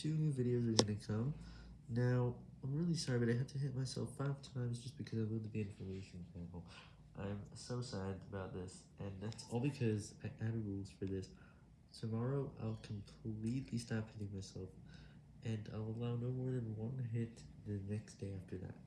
two new videos are gonna come. Now, I'm really sorry, but I had to hit myself five times just because I moved the information panel. I'm so sad about this, and that's all because I added rules for this. Tomorrow, I'll completely stop hitting myself, and I'll allow no more than one hit the next day after that.